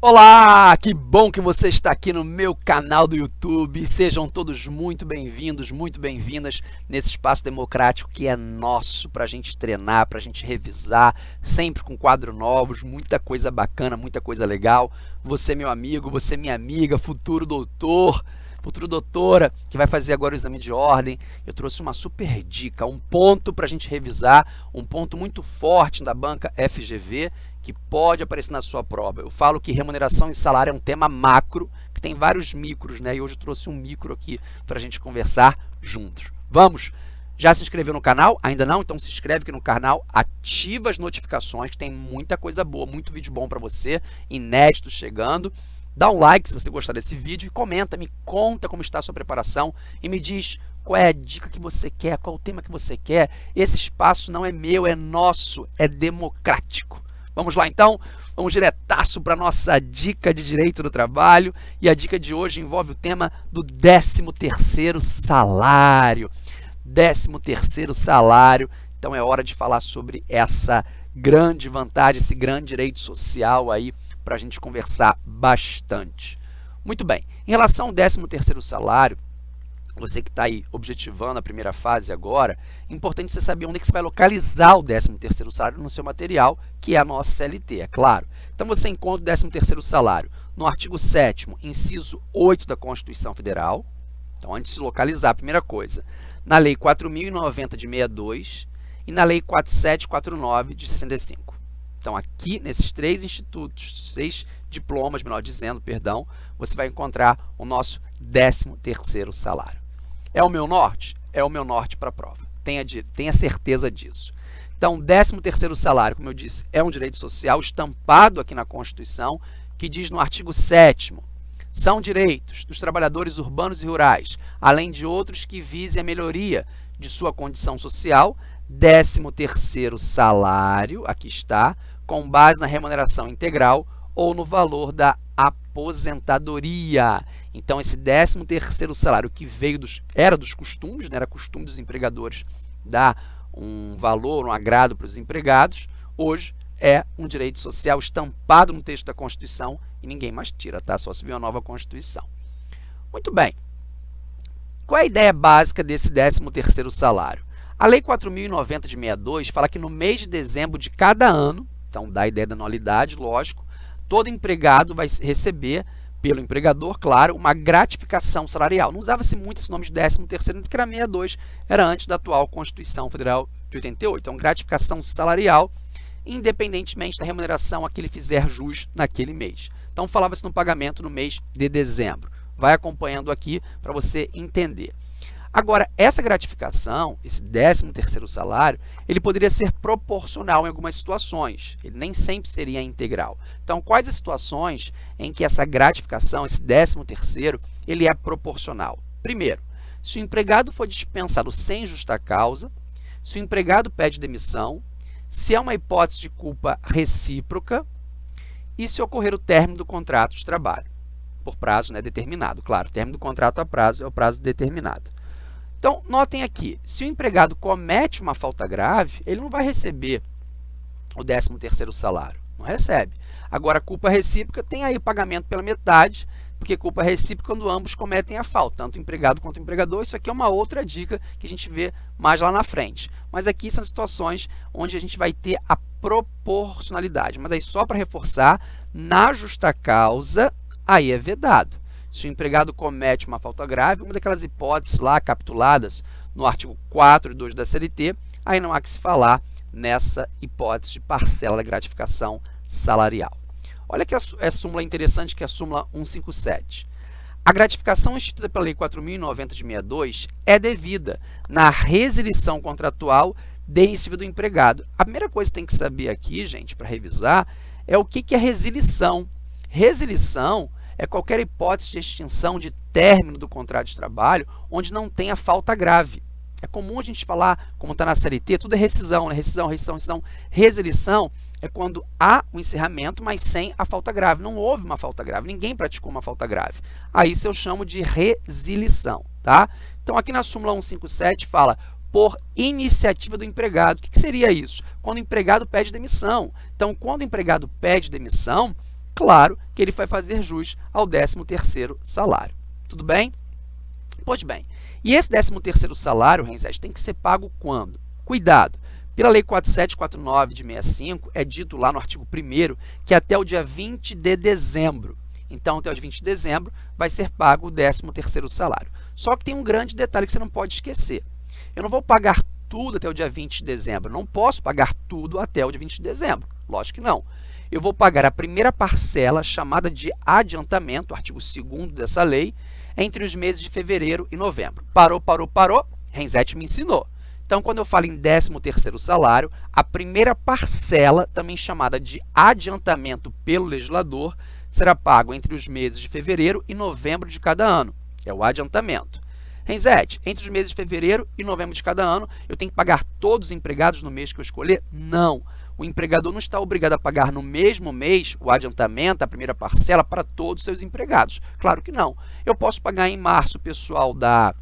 Olá, que bom que você está aqui no meu canal do YouTube. Sejam todos muito bem-vindos, muito bem-vindas nesse espaço democrático que é nosso para a gente treinar, para a gente revisar, sempre com quadros novos, muita coisa bacana, muita coisa legal. Você, meu amigo, você, minha amiga, futuro doutor, futuro doutora, que vai fazer agora o exame de ordem, eu trouxe uma super dica, um ponto para a gente revisar, um ponto muito forte da banca FGV, que pode aparecer na sua prova. Eu falo que remuneração e salário é um tema macro, que tem vários micros, né? E hoje eu trouxe um micro aqui para a gente conversar juntos. Vamos! Já se inscreveu no canal? Ainda não? Então se inscreve aqui no canal, ativa as notificações, que tem muita coisa boa, muito vídeo bom para você, inédito chegando. Dá um like se você gostar desse vídeo e comenta, me conta como está a sua preparação e me diz qual é a dica que você quer, qual o tema que você quer. Esse espaço não é meu, é nosso, é democrático. Vamos lá então? Vamos diretaço para a nossa dica de direito do trabalho. E a dica de hoje envolve o tema do 13º salário. 13º salário. Então é hora de falar sobre essa grande vantagem, esse grande direito social aí para a gente conversar bastante. Muito bem, em relação ao 13º salário, você que está aí objetivando a primeira fase agora, é importante você saber onde é que você vai localizar o 13º salário no seu material, que é a nossa CLT, é claro. Então, você encontra o 13º salário no artigo 7º, inciso 8 da Constituição Federal. Então, antes de localizar, a primeira coisa, na Lei 4.090 de 62 e na Lei 4749 de 65. Então, aqui, nesses três institutos, três diplomas, melhor dizendo, perdão, você vai encontrar o nosso 13º salário. É o meu norte? É o meu norte para a prova. Tenha, tenha certeza disso. Então, 13º salário, como eu disse, é um direito social estampado aqui na Constituição, que diz no artigo 7 são direitos dos trabalhadores urbanos e rurais, além de outros que visem a melhoria de sua condição social, 13º salário, aqui está, com base na remuneração integral ou no valor da aposentadoria. Então, esse 13º salário que veio dos, era dos costumes, né, era costume dos empregadores dar um valor, um agrado para os empregados, hoje é um direito social estampado no texto da Constituição e ninguém mais tira, tá? Só se vir uma nova Constituição. Muito bem. Qual é a ideia básica desse 13º salário? A Lei 4.090 de 62 fala que no mês de dezembro de cada ano, então dá a ideia da anualidade, lógico, todo empregado vai receber pelo empregador, claro, uma gratificação salarial. Não usava-se muito esse nome de 13 terceiro, porque era 62, era antes da atual Constituição Federal de 88. Então, gratificação salarial, independentemente da remuneração a que ele fizer jus naquele mês. Então, falava-se no pagamento no mês de dezembro. Vai acompanhando aqui para você entender. Agora, essa gratificação, esse 13º salário, ele poderia ser proporcional em algumas situações, ele nem sempre seria integral. Então, quais as situações em que essa gratificação, esse 13º, ele é proporcional? Primeiro, se o empregado for dispensado sem justa causa, se o empregado pede demissão, se é uma hipótese de culpa recíproca e se ocorrer o término do contrato de trabalho, por prazo né, determinado. Claro, o término do contrato a prazo é o prazo determinado. Então, notem aqui, se o empregado comete uma falta grave, ele não vai receber o 13º salário, não recebe. Agora, culpa recíproca tem aí pagamento pela metade, porque culpa recíproca quando ambos cometem a falta, tanto o empregado quanto o empregador. Isso aqui é uma outra dica que a gente vê mais lá na frente. Mas aqui são situações onde a gente vai ter a proporcionalidade. Mas aí só para reforçar, na justa causa, aí é vedado. Se o empregado comete uma falta grave, uma daquelas hipóteses lá capituladas no artigo 4 e 2 da CLT, aí não há que se falar nessa hipótese de parcela da gratificação salarial. Olha que é súmula interessante, que é a súmula 157. A gratificação instituída pela Lei 4.090 de 62 é devida na resilição contratual de iniciativa do empregado. A primeira coisa que tem que saber aqui, gente, para revisar, é o que é resilição. Resilição é qualquer hipótese de extinção de término do contrato de trabalho onde não tenha falta grave. É comum a gente falar, como está na CLT, tudo é rescisão, né? rescisão, rescisão, rescisão. Resilição é quando há o um encerramento, mas sem a falta grave. Não houve uma falta grave, ninguém praticou uma falta grave. Aí isso eu chamo de resilição. Tá? Então, aqui na súmula 157 fala por iniciativa do empregado. O que, que seria isso? Quando o empregado pede demissão. Então, quando o empregado pede demissão, claro que ele vai fazer jus ao 13º salário. Tudo bem? Pois bem, e esse 13º salário, Renzete, tem que ser pago quando? Cuidado, pela Lei 4749 de 65, é dito lá no artigo 1 que até o dia 20 de dezembro. Então, até o dia 20 de dezembro, vai ser pago o 13º salário. Só que tem um grande detalhe que você não pode esquecer. Eu não vou pagar tudo até o dia 20 de dezembro. Não posso pagar tudo até o dia 20 de dezembro. Lógico que não. Eu vou pagar a primeira parcela, chamada de adiantamento, artigo 2 dessa lei, entre os meses de fevereiro e novembro. Parou, parou, parou, Renzetti me ensinou. Então, quando eu falo em 13º salário, a primeira parcela, também chamada de adiantamento pelo legislador, será pago entre os meses de fevereiro e novembro de cada ano. É o adiantamento. Renzete, entre os meses de fevereiro e novembro de cada ano, eu tenho que pagar todos os empregados no mês que eu escolher? Não. O empregador não está obrigado a pagar no mesmo mês o adiantamento, a primeira parcela, para todos os seus empregados. Claro que não. Eu posso pagar em março o pessoal da,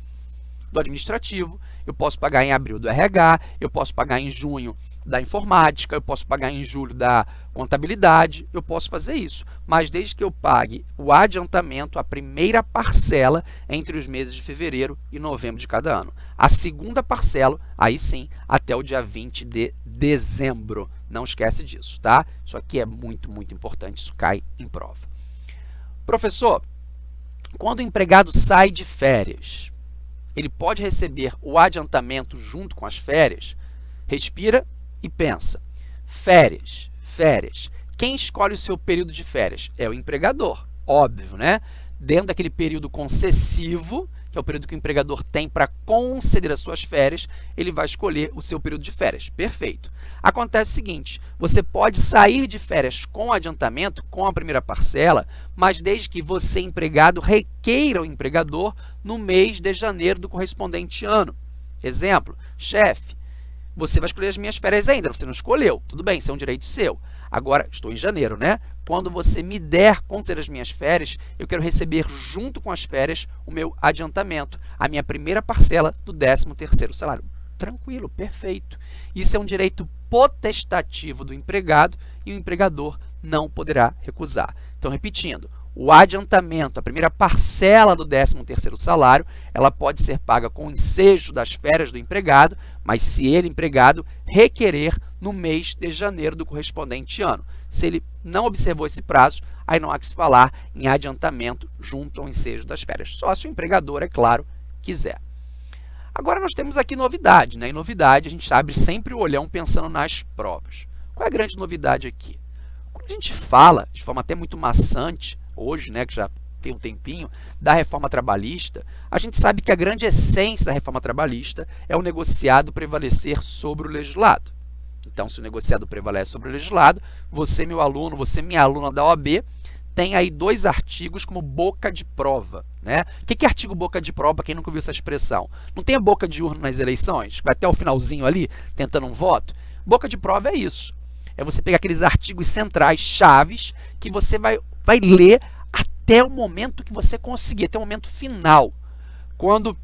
do administrativo, eu posso pagar em abril do RH, eu posso pagar em junho da informática, eu posso pagar em julho da contabilidade, eu posso fazer isso. Mas desde que eu pague o adiantamento, a primeira parcela entre os meses de fevereiro e novembro de cada ano. A segunda parcela, aí sim, até o dia 20 de dezembro. Não esquece disso, tá? Isso aqui é muito, muito importante, isso cai em prova. Professor, quando o empregado sai de férias, ele pode receber o adiantamento junto com as férias, respira e pensa. Férias, férias. Quem escolhe o seu período de férias? É o empregador, óbvio, né? Dentro daquele período concessivo, que é o período que o empregador tem para conceder as suas férias, ele vai escolher o seu período de férias. Perfeito. Acontece o seguinte, você pode sair de férias com adiantamento, com a primeira parcela, mas desde que você, empregado, requeira o empregador no mês de janeiro do correspondente ano. Exemplo, chefe, você vai escolher as minhas férias ainda, você não escolheu, tudo bem, isso é um direito seu. Agora, estou em janeiro, né? Quando você me der considerar as minhas férias, eu quero receber junto com as férias o meu adiantamento, a minha primeira parcela do 13º salário. Tranquilo, perfeito. Isso é um direito potestativo do empregado e o empregador não poderá recusar. Então, repetindo, o adiantamento, a primeira parcela do 13º salário, ela pode ser paga com o ensejo das férias do empregado, mas se ele, empregado, requerer no mês de janeiro do correspondente ano. Se ele não observou esse prazo, aí não há que se falar em adiantamento junto ao ensejo das férias. Só se o empregador, é claro, quiser. Agora nós temos aqui novidade, né? E novidade, a gente abre sempre o olhão pensando nas provas. Qual é a grande novidade aqui? Quando a gente fala, de forma até muito maçante, hoje, né, que já tem um tempinho, da reforma trabalhista, a gente sabe que a grande essência da reforma trabalhista é o negociado prevalecer sobre o legislado. Então, se o negociado prevalece sobre o legislado, você, meu aluno, você, minha aluna da OAB, tem aí dois artigos como boca de prova. Né? O que é artigo boca de prova, quem nunca ouviu essa expressão? Não tem a boca de urna nas eleições? Vai até o finalzinho ali, tentando um voto? Boca de prova é isso. É você pegar aqueles artigos centrais, chaves, que você vai vai ler até o momento que você conseguir, até o momento final. Quando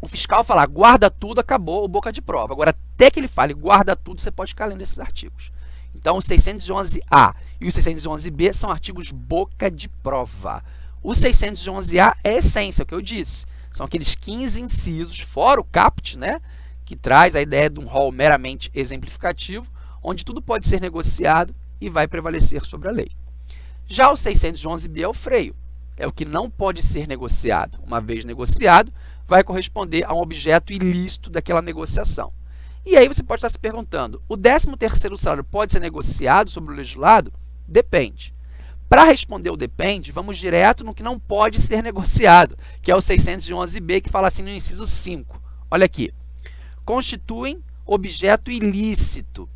o fiscal falar guarda tudo, acabou boca de prova. Agora, até que ele fale guarda tudo, você pode ficar lendo esses artigos. Então, o 611A e o 611B são artigos boca de prova. O 611A é a essência, é o que eu disse. São aqueles 15 incisos, fora o CAPT, né, que traz a ideia de um rol meramente exemplificativo, onde tudo pode ser negociado e vai prevalecer sobre a lei. Já o 611B é o freio, é o que não pode ser negociado. Uma vez negociado, vai corresponder a um objeto ilícito daquela negociação. E aí você pode estar se perguntando, o 13º salário pode ser negociado sobre o legislado? Depende. Para responder o depende, vamos direto no que não pode ser negociado, que é o 611B, que fala assim no inciso 5. Olha aqui. Constituem objeto ilícito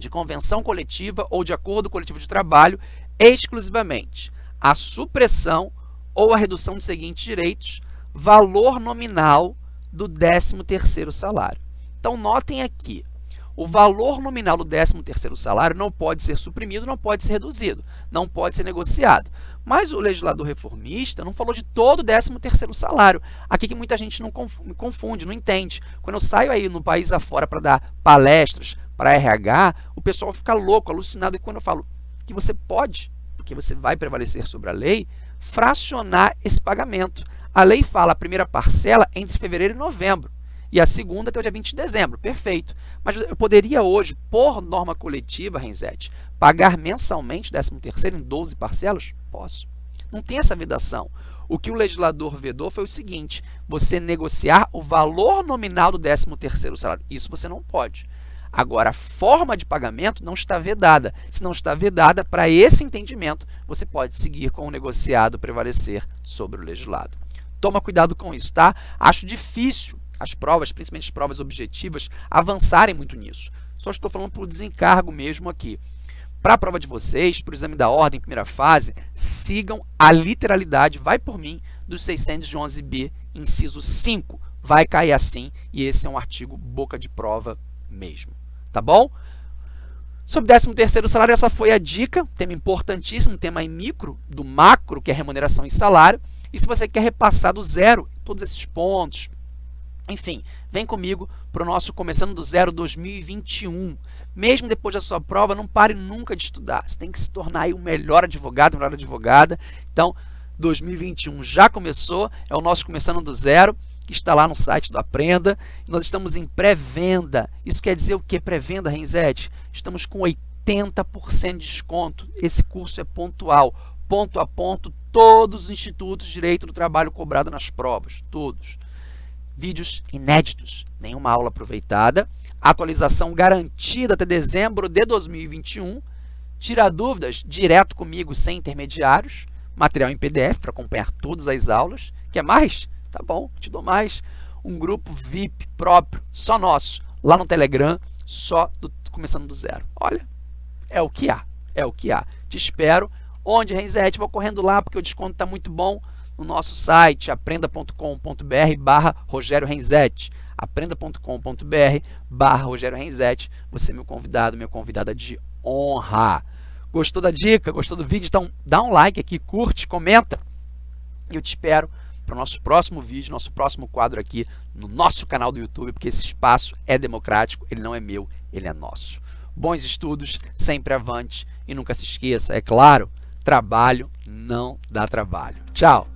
de convenção coletiva ou de acordo coletivo de trabalho exclusivamente a supressão ou a redução dos seguintes direitos, valor nominal do 13º salário. Então, notem aqui, o valor nominal do 13º salário não pode ser suprimido, não pode ser reduzido, não pode ser negociado. Mas o legislador reformista não falou de todo o 13º salário. Aqui que muita gente não confunde, não entende. Quando eu saio aí no país afora para dar palestras para RH, o pessoal fica louco, alucinado. E quando eu falo que você pode, que você vai prevalecer sobre a lei, fracionar esse pagamento. A lei fala a primeira parcela entre fevereiro e novembro e a segunda até o dia 20 de dezembro. Perfeito. Mas eu poderia hoje, por norma coletiva, Renzete, pagar mensalmente 13º em 12 parcelas? Posso. Não tem essa vedação. O que o legislador vedou foi o seguinte, você negociar o valor nominal do 13º salário. Isso você não pode. Agora, a forma de pagamento não está vedada. Se não está vedada, para esse entendimento, você pode seguir com o negociado prevalecer sobre o legislado. Toma cuidado com isso, tá? Acho difícil as provas, principalmente as provas objetivas, avançarem muito nisso. Só estou falando por desencargo mesmo aqui. Para a prova de vocês, para o exame da ordem, primeira fase, sigam a literalidade, vai por mim, dos 611b, inciso 5. Vai cair assim, e esse é um artigo boca de prova mesmo. Tá bom? Sobre 13º salário, essa foi a dica, tema importantíssimo, tema em micro, do macro, que é remuneração e salário. E se você quer repassar do zero todos esses pontos, enfim, vem comigo para o nosso Começando do Zero 2021. Mesmo depois da sua prova, não pare nunca de estudar. Você tem que se tornar aí o melhor advogado, melhor advogada. Então, 2021 já começou, é o nosso Começando do Zero, que está lá no site do Aprenda. Nós estamos em pré-venda. Isso quer dizer o que? Pré-venda, Renzete? Estamos com 80% de desconto. Esse curso é pontual, ponto a ponto, todos os institutos de direito do trabalho cobrado nas provas, todos vídeos inéditos, nenhuma aula aproveitada, atualização garantida até dezembro de 2021, tira dúvidas direto comigo sem intermediários, material em PDF para acompanhar todas as aulas. Quer mais? Tá bom, te dou mais. Um grupo VIP próprio, só nosso, lá no Telegram, só do, começando do zero. Olha, é o que há, é o que há. Te espero. Onde, Renzete? Vou correndo lá porque o desconto está muito bom no nosso site aprenda.com.br barra Rogério Renzetti aprenda.com.br barra Rogério Renzetti você é meu convidado, minha convidada de honra gostou da dica, gostou do vídeo? Então dá um like aqui, curte, comenta eu te espero para o nosso próximo vídeo, nosso próximo quadro aqui no nosso canal do YouTube, porque esse espaço é democrático, ele não é meu, ele é nosso. Bons estudos, sempre avante e nunca se esqueça, é claro, trabalho não dá trabalho. Tchau!